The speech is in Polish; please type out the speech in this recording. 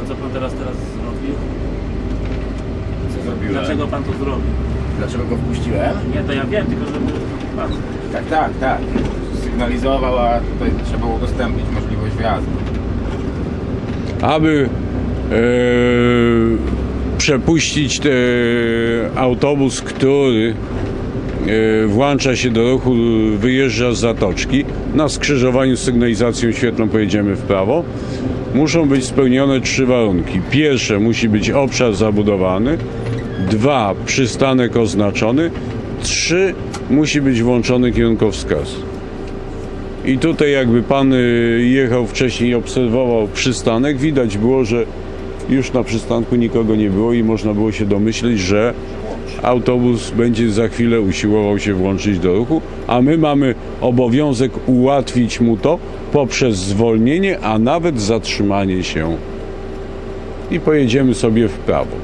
pan, co pan teraz, teraz zrobił? Co zrobiłem? Dlaczego pan to zrobił? Dlaczego go wpuściłem? Nie, to ja wiem, tylko żeby pan... Tak, tak, tak. Sygnalizował, a tutaj trzeba było udostępnić możliwość wjazdu. Aby e, przepuścić ten e, autobus, który włącza się do ruchu, wyjeżdża z zatoczki. Na skrzyżowaniu z sygnalizacją świetlną pojedziemy w prawo. Muszą być spełnione trzy warunki. Pierwsze, musi być obszar zabudowany. Dwa, przystanek oznaczony. Trzy, musi być włączony kierunkowskaz. I tutaj jakby pan y, jechał wcześniej i obserwował przystanek, widać było, że już na przystanku nikogo nie było i można było się domyśleć, że autobus będzie za chwilę usiłował się włączyć do ruchu, a my mamy obowiązek ułatwić mu to poprzez zwolnienie, a nawet zatrzymanie się. I pojedziemy sobie w prawo.